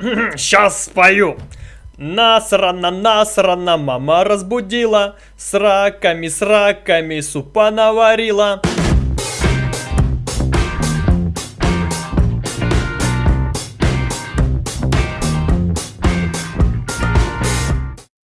Сейчас спою. Насрана, насрана, мама разбудила, с раками, с раками супа наварила.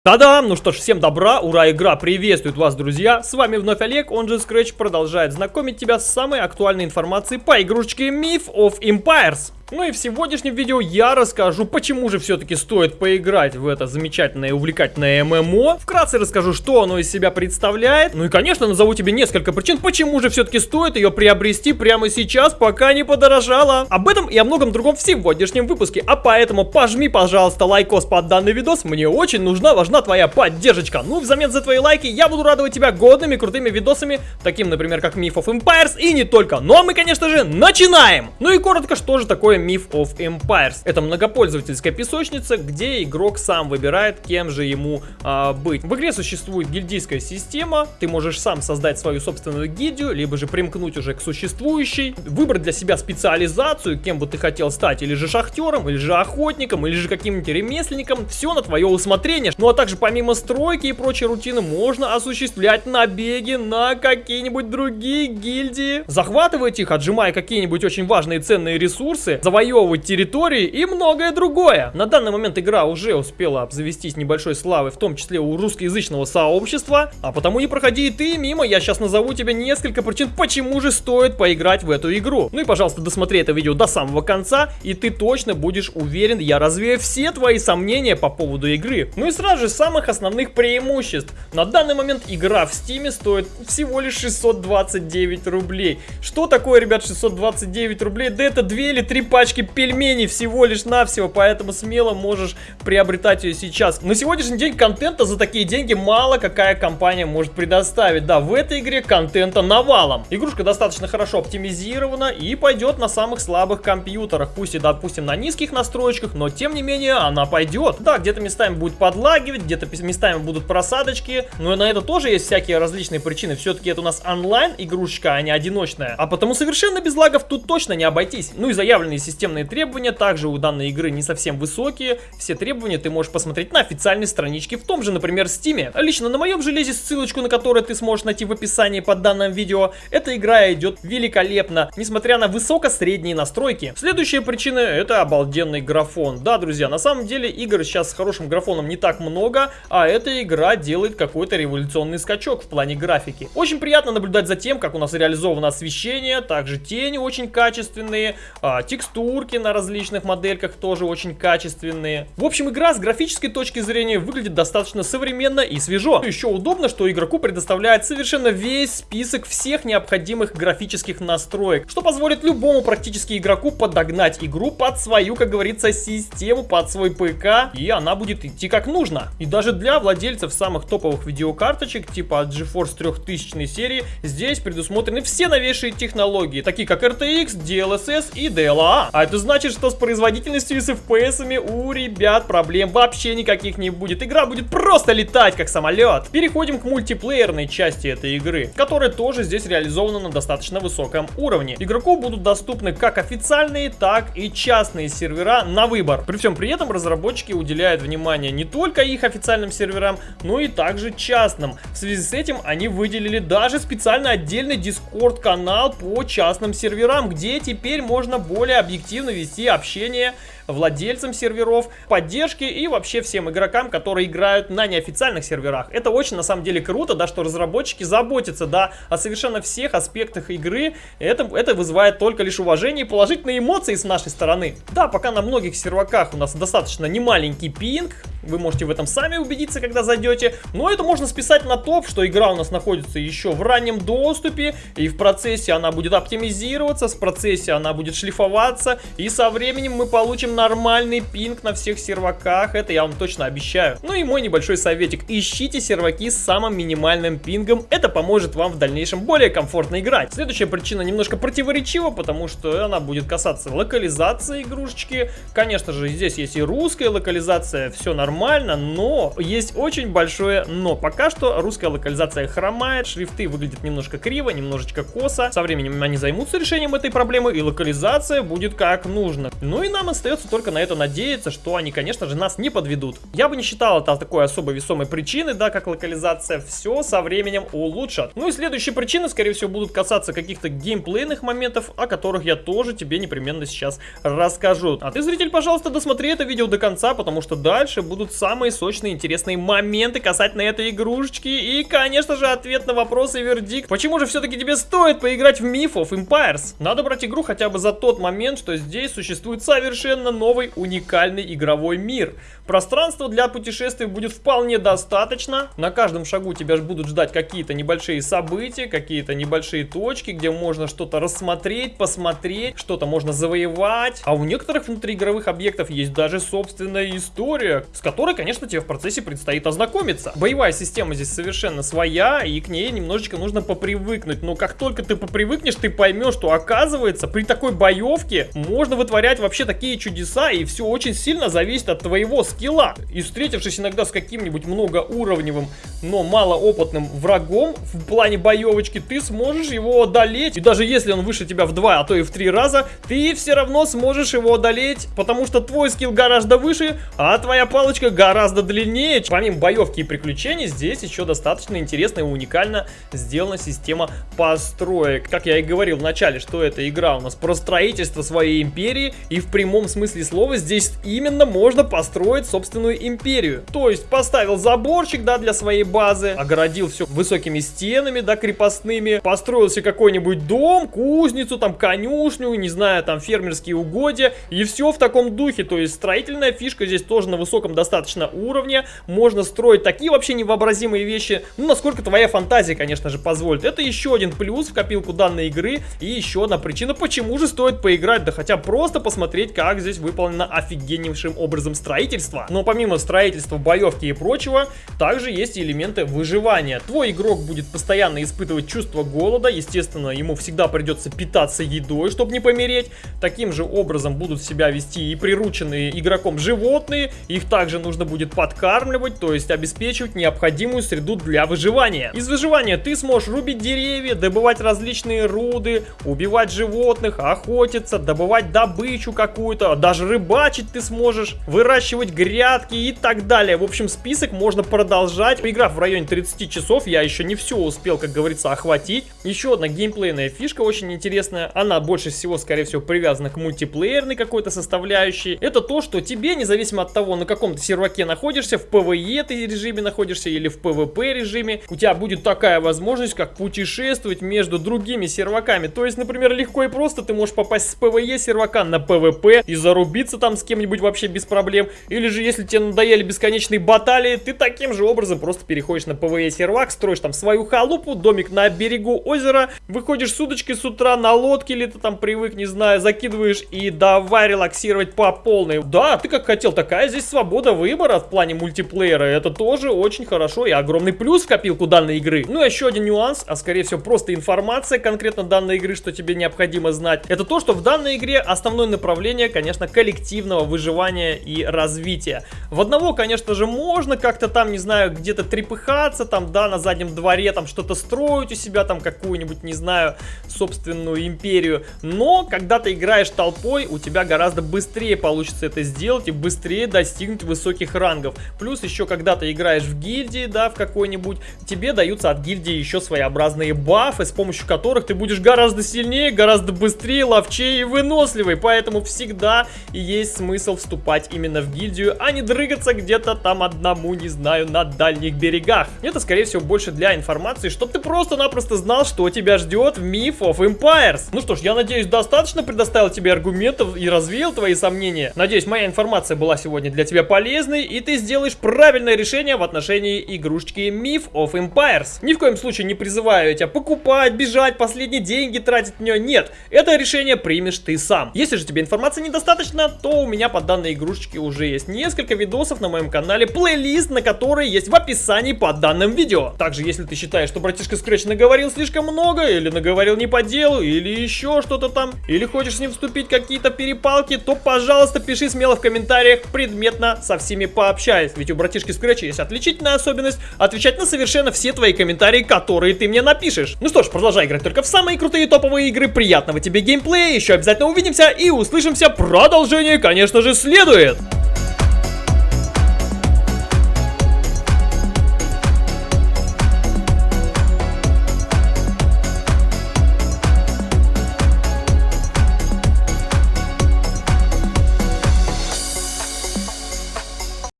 Та-дам! Ну что ж, всем добра, ура, игра приветствует вас, друзья! С вами вновь Олег, он же Scratch продолжает знакомить тебя с самой актуальной информацией по игрушечке Myth of Empires. Ну и в сегодняшнем видео я расскажу, почему же все-таки стоит поиграть в это замечательное и увлекательное ММО. Вкратце расскажу, что оно из себя представляет. Ну и, конечно, назову тебе несколько причин, почему же все-таки стоит ее приобрести прямо сейчас, пока не подорожало. Об этом и о многом другом в сегодняшнем выпуске. А поэтому пожми, пожалуйста, лайкос под данный видос. Мне очень нужна, важна твоя поддержка. Ну, взамен за твои лайки я буду радовать тебя годными, крутыми видосами, таким, например, как Myth of Empires и не только. Ну а мы, конечно же, начинаем! Ну и коротко, что же такое Myth of Empires. Это многопользовательская песочница, где игрок сам выбирает, кем же ему а, быть. В игре существует гильдийская система, ты можешь сам создать свою собственную гильдию, либо же примкнуть уже к существующей, выбрать для себя специализацию, кем бы ты хотел стать, или же шахтером, или же охотником, или же каким-нибудь ремесленником, все на твое усмотрение. Ну а также помимо стройки и прочей рутины можно осуществлять набеги на какие-нибудь другие гильдии, захватывать их, отжимая какие-нибудь очень важные ценные ресурсы, завоевывать территории и многое другое. На данный момент игра уже успела обзавестись небольшой славой, в том числе у русскоязычного сообщества, а потому не проходи и ты мимо, я сейчас назову тебе несколько причин, почему же стоит поиграть в эту игру. Ну и, пожалуйста, досмотри это видео до самого конца, и ты точно будешь уверен, я развею все твои сомнения по поводу игры. Ну и сразу же самых основных преимуществ. На данный момент игра в стиме стоит всего лишь 629 рублей. Что такое, ребят, 629 рублей? Да это 2 или 3 пачки пачки пельменей всего лишь навсего, поэтому смело можешь приобретать ее сейчас. На сегодняшний день контента за такие деньги мало какая компания может предоставить. Да, в этой игре контента навалом. Игрушка достаточно хорошо оптимизирована и пойдет на самых слабых компьютерах. Пусть и, допустим, на низких настройках, но тем не менее она пойдет. Да, где-то местами будет подлагивать, где-то местами будут просадочки, но на это тоже есть всякие различные причины. Все-таки это у нас онлайн игрушечка, а не одиночная. А потому совершенно без лагов тут точно не обойтись. Ну и заявленные системные требования также у данной игры не совсем высокие. Все требования ты можешь посмотреть на официальной страничке в том же, например, Steam. Лично на моем железе, ссылочку на которую ты сможешь найти в описании под данным видео, эта игра идет великолепно, несмотря на высоко-средние настройки. Следующая причина это обалденный графон. Да, друзья, на самом деле игр сейчас с хорошим графоном не так много, а эта игра делает какой-то революционный скачок в плане графики. Очень приятно наблюдать за тем, как у нас реализовано освещение, также тени очень качественные, а, текстуры текстурки на различных модельках тоже очень качественные. В общем, игра с графической точки зрения выглядит достаточно современно и свежо. Еще удобно, что игроку предоставляет совершенно весь список всех необходимых графических настроек, что позволит любому практически игроку подогнать игру под свою, как говорится, систему, под свой ПК, и она будет идти как нужно. И даже для владельцев самых топовых видеокарточек, типа GeForce 3000 серии, здесь предусмотрены все новейшие технологии, такие как RTX, DLSS и DLA. А это значит, что с производительностью и с FPS у ребят проблем вообще никаких не будет. Игра будет просто летать, как самолет. Переходим к мультиплеерной части этой игры, которая тоже здесь реализована на достаточно высоком уровне. Игроку будут доступны как официальные, так и частные сервера на выбор. При всем при этом разработчики уделяют внимание не только их официальным серверам, но и также частным. В связи с этим они выделили даже специально отдельный Discord канал по частным серверам, где теперь можно более объективно вести общение владельцам серверов, поддержки и вообще всем игрокам, которые играют на неофициальных серверах. Это очень на самом деле круто, да, что разработчики заботятся, да, о совершенно всех аспектах игры. Это, это вызывает только лишь уважение и положительные эмоции с нашей стороны. Да, пока на многих серваках у нас достаточно немаленький пинг, вы можете в этом сами убедиться, когда зайдете. Но это можно списать на то, что игра у нас находится еще в раннем доступе. И в процессе она будет оптимизироваться, в процессе она будет шлифоваться. И со временем мы получим нормальный пинг на всех серваках. Это я вам точно обещаю. Ну и мой небольшой советик. Ищите серваки с самым минимальным пингом. Это поможет вам в дальнейшем более комфортно играть. Следующая причина немножко противоречива, потому что она будет касаться локализации игрушечки. Конечно же, здесь есть и русская локализация, все нормально но есть очень большое но. Пока что русская локализация хромает, шрифты выглядят немножко криво, немножечко косо. Со временем они займутся решением этой проблемы, и локализация будет как нужно. Ну и нам остается только на это надеяться, что они, конечно же, нас не подведут. Я бы не считал это такой особо весомой причиной, да, как локализация. Все со временем улучшат. Ну и следующие причины, скорее всего, будут касаться каких-то геймплейных моментов, о которых я тоже тебе непременно сейчас расскажу. А ты, зритель, пожалуйста, досмотри это видео до конца, потому что дальше будут самые сочные, интересные моменты касательно этой игрушечки. И, конечно же, ответ на вопрос и вердикт. Почему же все-таки тебе стоит поиграть в Myth of Empires? Надо брать игру хотя бы за тот момент, что здесь существует совершенно новый уникальный игровой мир. Пространства для путешествий будет вполне достаточно. На каждом шагу тебя будут ждать какие-то небольшие события, какие-то небольшие точки, где можно что-то рассмотреть, посмотреть, что-то можно завоевать. А у некоторых внутриигровых объектов есть даже собственная история, с которой, конечно, тебе в процессе предстоит ознакомиться. Боевая система здесь совершенно своя, и к ней немножечко нужно попривыкнуть. Но как только ты попривыкнешь, ты поймешь, что оказывается, при такой боевке можно вытворять вообще такие чудеса, и все очень сильно зависит от твоего скилла. И встретившись иногда с каким-нибудь многоуровневым, но малоопытным врагом в плане боевочки, ты сможешь его одолеть. И даже если он выше тебя в два, а то и в три раза, ты все равно сможешь его одолеть, потому что твой скилл гораздо выше, а твоя палочка гораздо длиннее. Помимо боевки и приключений, здесь еще достаточно интересно и уникально сделана система построек. Как я и говорил в начале, что эта игра у нас про строительство своей империи, и в прямом смысле слова здесь именно можно построить собственную империю. То есть поставил заборчик, да, для своей базы, огородил все высокими стенами, да, крепостными, построил себе какой-нибудь дом, кузницу, там, конюшню, не знаю, там, фермерские угодья, и все в таком духе. То есть строительная фишка здесь тоже на высоком достаточно уровне, можно строить такие вообще невообразимые вещи, ну, насколько твоя фантазия, конечно же, позволит. Это еще один плюс в копилку данной игры, и еще одна причина, почему же стоит поиграть, да хотя просто посмотреть, как здесь выполнено офигеннейшим образом строительство. Но помимо строительства, боевки и прочего, также есть элементы выживания. Твой игрок будет постоянно испытывать чувство голода, естественно, ему всегда придется питаться едой, чтобы не помереть. Таким же образом будут себя вести и прирученные игроком животные, их также нужно будет подкармливать, то есть обеспечивать необходимую среду для выживания. Из выживания ты сможешь рубить деревья, добывать различные руды, убивать животных, охотиться, добывать добычу какую-то, даже рыбачить ты сможешь, выращивать грядки и так далее. В общем, список можно продолжать. Поиграв в районе 30 часов, я еще не все успел, как говорится, охватить. Еще одна геймплейная фишка очень интересная. Она больше всего, скорее всего, привязана к мультиплеерной какой-то составляющей. Это то, что тебе, независимо от того, на каком ты серваке находишься, в PvE ты режиме находишься или в PvP режиме, у тебя будет такая возможность, как путешествовать между другими серваками. То есть, например, легко и просто ты можешь попасть с PvE сервака на PvP и зарубиться там с кем-нибудь вообще без проблем. Или же, если тебе надоели бесконечные баталии, ты таким же образом просто переходишь на PvE сервак, строишь там свою халупу, домик на берегу озера, выходишь с удочки с утра на лодке, или ты там привык, не знаю, закидываешь и давай релаксировать по полной. Да, ты как хотел, такая здесь свобода выбора в плане мультиплеера. Это тоже очень хорошо и огромный плюс в копилку данной игры. Ну, еще один нюанс, а скорее всего просто информация конкретно данной игры, что тебе необходимо знать. Это то, что в данной игре основное направление, конечно, коллективного выживания и развития. В одного, конечно же, можно как-то там, не знаю, где-то трепыхаться, там, да, на заднем дворе, там, что-то строить у себя, там, какую-нибудь, не знаю, собственную империю. Но, когда ты играешь толпой, у тебя гораздо быстрее получится это сделать и быстрее достигнуть высоких рангов. Плюс еще, когда ты играешь в гильдии, да, в какой-нибудь, тебе даются от гильдии еще своеобразные бафы, с помощью которых ты будешь гораздо сильнее, гораздо быстрее, ловчее и выносливый. Поэтому всегда есть смысл вступать именно в гильдию а не дрыгаться где-то там одному, не знаю, на дальних берегах. Это, скорее всего, больше для информации, чтобы ты просто-напросто знал, что тебя ждет в Myth of Empires. Ну что ж, я надеюсь, достаточно предоставил тебе аргументов и развеял твои сомнения. Надеюсь, моя информация была сегодня для тебя полезной, и ты сделаешь правильное решение в отношении игрушечки Myth of Empires. Ни в коем случае не призываю тебя покупать, бежать, последние деньги тратить в нее. Нет, это решение примешь ты сам. Если же тебе информации недостаточно, то у меня по данной игрушечке уже есть несколько видосов на моем канале, плейлист на который есть в описании под данным видео. Также, если ты считаешь, что братишка Scratch наговорил слишком слишком много, или наговорил не по делу, или еще что-то там, или хочешь с ним вступить какие-то перепалки, то, пожалуйста, пиши смело в комментариях, предметно со всеми пообщаюсь. Ведь у братишки Scratch есть отличительная особенность отвечать на совершенно все твои комментарии, которые ты мне напишешь. Ну что ж, продолжай играть только в самые крутые топовые игры, приятного тебе геймплея, еще обязательно увидимся и услышимся, продолжение, конечно же, следует!